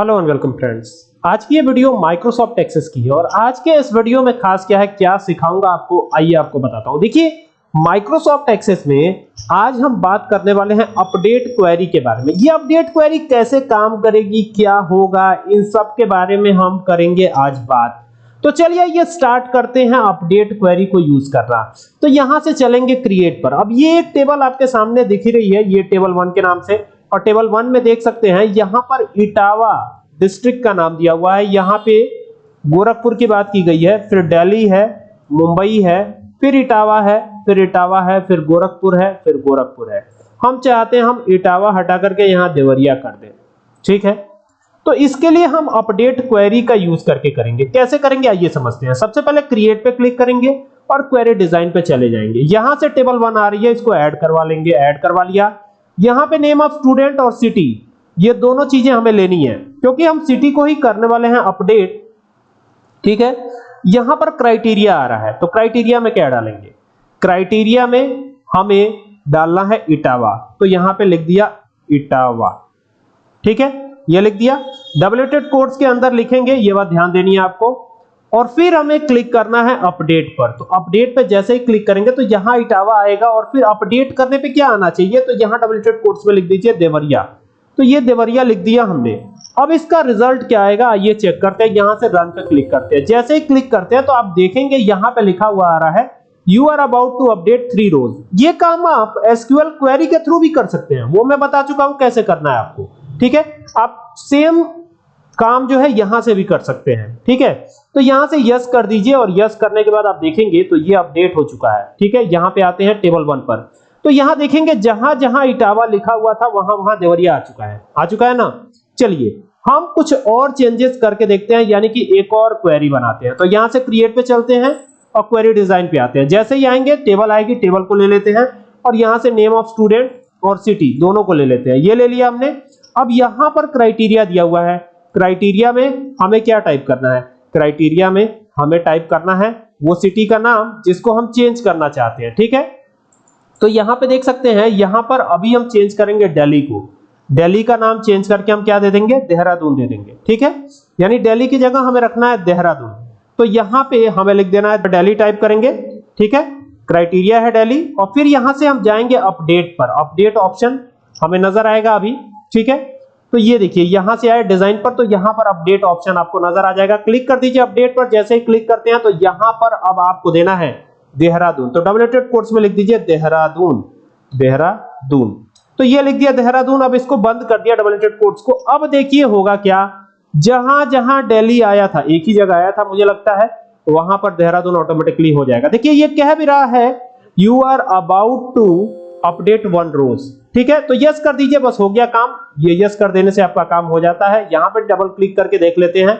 Hello and welcome friends आज की ये वीडियो माइक्रोसॉफ्ट एक्सेस की है और आज के इस वीडियो में खास क्या है, क्या सिखाऊँगा आपको, आइए आपको बताता हूँ। देखिए माइक्रोसॉफ्ट एक्सेस में आज हम बात करने वाले हैं अपडेट क्वेरी के बारे में। ये अपडेट क्वेरी कैसे काम करेगी, क्या होगा, इन सब के बारे में हम करेंगे आज बात। तो चलिए ये स्टार्ट करते हैं अपडेट क्वेरी को यूज़ करना। तो यहाँ से चलेंगे क्रिएट पर। अब ये एक टेबल आपके सामने दिख रही है, ये टेबल वन के नाम से। और टेबल वन में देख सकते हैं, यहाँ पर इटावा डिस्ट्रिक्ट का नाम दिया हुआ है। यहाँ पे गोरखपुर की बात की गई है, फिर दिल्ली है, मुंबई है, फिर इटावा है, फिर इटावा है, फिर गोरखपुर है, फिर गोरखपुर है। हम चाहते हैं हम इटावा हटा करके यहाँ देवरिया कर दें। ठीक है? तो इसके लिए हम अपडेट क्वेरी का यूज़ करके करेंगे। कैसे करेंगे? आइए समझते हैं। सबसे पहले क्रिएट पे क्लिक करेंगे और क्वेरी डिज़ाइन पे चले जाएँगे। यहाँ से टेबल वन आ रही है, इसको ऐड करवा लेंगे, ऐड करवा लिया। यहाँ पे नेम ऑफ़ स्टूडेंट और सिटी ये दोनों चीज़ें हमें लेनी है, क्योंकि हम सिटी को ही करने वाले हैं अपडेट ठीक है? यहाँ पर क्राइटेरिया आ रहा है तो क्राइटेरिया में क्या डालेंगे? क्राइटेरिया में हमें डालना है इटावा तो यहाँ पे लिख दिया इटावा, ठीक है? ये लिख दिया। डबलेटेड कोड्स के अंदर लिखेंगे, ये बात ध्यान देनी है आपको। और फिर हमें क्लिक करना है अपडेट पर। तो अपडेट पर जैसे ही क्लिक करेंगे तो यहाँ इटावा आएगा और फिर अपडेट करने पे क्या आना चाहिए? तो यहाँ डबलेटेड कोट्स में लिख दीजिए देवरिया। तो ये देवरिया लिख दिया हमने। अब इसका रिज़ल्ट क्या आएगा? आइए चेक करते हैं, यहाँ से रन पे क्लिक करते हैं। जैसे ही क्लिक करते हैं तो आप देखेंगे यहाँ पे लिखा हुआ आ रहा है you are about to update three rows ये काम आप एसक्यूएल क्वेरी के थ्रू भी कर सकते हैं। वो मैं बता चुका हूँ कैसे करना है आपको। ठीक है? आप सेम काम जो है यहाँ से भी कर सकते हैं, ठीक है? तो यहाँ से यस कर दीजिए और यस करने के बाद आप देखेंगे तो ये अपडेट हो चुका है, ठीक है? यहाँ पे आते हैं टेबल वन पर। तो यहाँ देखेंगे जहाँ जहाँ इटावा लिखा हुआ था, वहाँ वहाँ देवरिया आ चुका है। आ चुका है ना? चलिए, हम कुछ और चेंजेस करके देखते हैं, यानी कि एक और क्वेरी बनाते हैं। तो यहाँ से क्रिएट पे चलते हैं और क्वेरी डिज़ाइन पे आते हैं। जैसे ही आएँगे टेबल आएगी टेबल को ले लेते हैं और यहाँ से नेम ऑफ़ स्टूडेंट और सिटी दोनों को ले लेते हैं। ये ले लिया हमने। अब यहाँ पर क्राइटेरिया दिया हुआ है। क्राइटेरिया में हमें क्या टाइप करना है? क्राइटेरिया में हमें टाइप करना है वो सिटी का नाम जिसको हम चेंज करना चाहते हैं, ठीक है? तो यहाँ पे देख सकते हैं, यहाँ पर अभी हम चेंज करेंगे दिल्ली को। दिल्ली का नाम चेंज करके हम क्या दे देंगे? देहरादून दे देंगे, ठीक है? यानी दिल्ली की जगह हमें रखना है देहरादून। तो यहाँ पे हमें लिख देना है दिल्ली टाइप करेंगे, ठीक है? क्राइटेरिया है दिल्ली और फिर यहाँ से हम जाएँगे अपडेट पर। अपडेट ऑप्शन हमें नज़र आएगा अभी, ठीक है? तो ये देखिए, यहाँ से आए डिज़ाइन पर तो यहाँ पर अपडेट ऑप्शन आपको नज़र आ जाएगा। क्लिक कर दीजिए अपडेट पर, जैसे ही क्लिक करते हैं तो यहाँ पर अब आपको देना है देहरादून। तो डबलेटेड कोट्स में लिख दीजिए, देहरादून देहरादून। तो ये लिख दिया देहरादून, अब इसको बंद कर दिया डबलेटेड कोट्स को। अब देखिए होगा क्या, जहाँ जहाँ दिल्ली आया था, एक ही जगह आया था, मुझे लगता है, वहाँ पर देहरादून ऑटोमेटिकली हो जाएगा। देखिए, ये कह भी रहा है you are about to update one rows. ठीक है? तो यस कर दीजिए, बस हो गया काम। ये यस कर देने से आपका काम हो जाता है। यहाँ पे डबल क्लिक करके देख लेते हैं।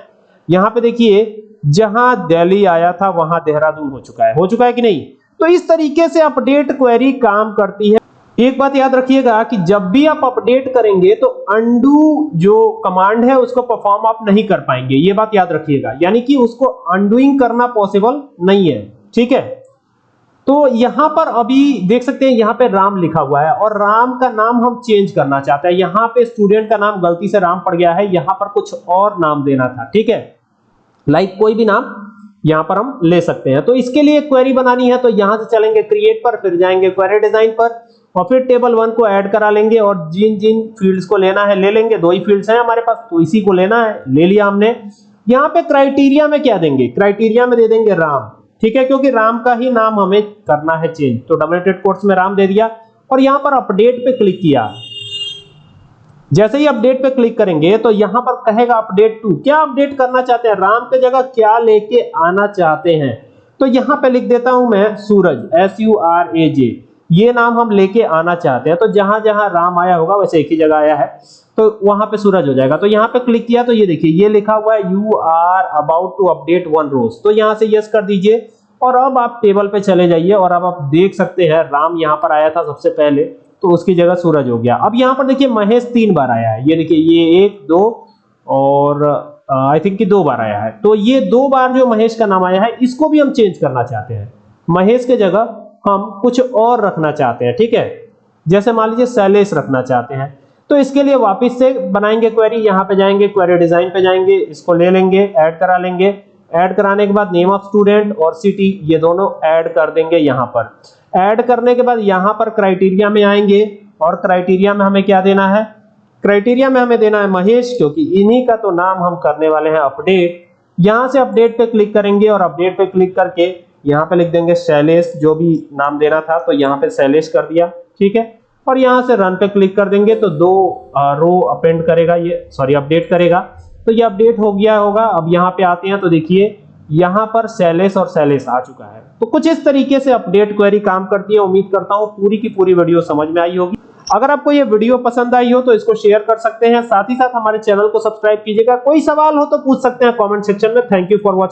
यहाँ पे देखिए, जहाँ दिल्ली आया था, वहाँ देहरादून हो चुका है। हो चुका है कि नहीं? तो इस तरीके से अपडेट क्वेरी काम करती है। एक बात याद रखिएगा कि जब भी आप अपडेट करेंगे तो अंडू जो कमांड है, उसको परफॉर्म आप नहीं कर पाएँगे। ये बात याद रखिएगा। यानी कि उसको अंडुइंग करना पॉसिबल नहीं है। ठीक है? तो यहाँ पर अभी देख सकते हैं, यहाँ पे राम लिखा हुआ है और राम का नाम हम चेंज करना चाहते हैं। यहाँ पे स्टूडेंट का नाम गलती से राम पड़ गया है, यहाँ पर कुछ और नाम देना था, ठीक है? लाइक कोई भी नाम यहाँ पर हम ले सकते हैं। तो इसके लिए क्वेरी बनानी है तो यहाँ से चलेंगे क्रिएट पर, फिर जाएँगे क्वेरी डिज़ाइन पर और फिर टेबल वन को ऐड करा लेंगे और जिन जिन फील्ड्स को लेना है ले लेंगे। दो ही फील्ड्स हैं हमारे पास तो इसी को लेना है, ले लिया हमने। यहाँ पे क्राइटेरिया में क्या देंगे? क्राइटेरिया में दे देंगे राम। ठीक है, क्योंकि राम का ही नाम हमें करना है चेंज तो डबलेटेड कोट्स में राम दे दिया और यहाँ पर अपडेट पे क्लिक किया। जैसे ही अपडेट पे क्लिक करेंगे तो यहाँ पर कहेगा अपडेट टू क्या अपडेट करना चाहते हैं? राम के जगह क्या लेके आना चाहते हैं? तो यहाँ पे लिख देता हूँ मैं Suraj S U R A J ये नाम हम लेके आना चाहते हैं। तो जहाँ जहाँ राम आया होगा, वैसे एक ही जगह आया है। तो वहाँ पे सूरज हो जाएगा। तो यहाँ पे क्लिक किया तो ये देखिए, ये लिखा हुआ है you are about to update one rows तो यहाँ से यस कर दीजिए। और अब आप टेबल पे चले जाइए और अब आप देख सकते हैं, राम यहाँ पर आया था सबसे पहले तो उसकी जगह सूरज हो गया। अब यहाँ पर देखिए, महेश तीन बार आया है। ये देखिए, ये एक, दो और आई थिंक कि दो बार आया है। तो ये दो बार जो महेश का नाम आया है, इसको भी हम चेंज करना चाहते हैं। महेश के जगह हम कुछ और रखना चाहते हैं, ठीक है? जैसे मान लीजिए, शैलेश रखना चाहते हैं। तो इसके लिए वापस से बनाएँगे क्वेरी यहाँ पे जाएँगे क्वेरी डिज़ाइन पे जाएँगे, इसको ले लेंगे ऐड करा लेंगे। ऐड कराने के बाद नेम ऑफ़ स्टूडेंट और सिटी ये दोनों ऐड कर देंगे यहाँ पर। ऐड करने के बाद यहाँ पर क्राइटेरिया में आएँगे और क्राइटेरिया में हमें क्या देना है? क्राइटेरिया में हमें देना है महेश, क्योंकि इन्हीं का तो नाम हम करने वाले हैं अपडेट यहाँ से अपडेट पे क्लिक करेंगे और अपडेट पे क्लिक करके यहाँ पे लिख देंगे शैलेश, जो भी नाम देना था तो यहाँ पे शैलेश कर दिया, ठीक है? और यहाँ से रन पे क्लिक कर देंगे तो दो रो अपेंड करेगा, ये सॉरी अपडेट करेगा। तो ये अपडेट हो गया होगा, अब यहाँ पे आते हैं तो देखिए, यहाँ पर शैलेश और शैलेश आ चुका है। तो कुछ इस तरीके से अपडेट क्वेरी काम करती है, उम्मीद करता हूँ पूरी की पूरी वीडियो समझ में आई होगी। अगर आपको ये वीडियो पसंद आई हो तो इसको शेयर कर सकते हैं, साथ ही साथ हमारे चैनल को सब्सक्राइब कीजिएगा। कोई सवाल हो तो पूछ सकते हैं कमेंट सेक्शन में। Thank you for watching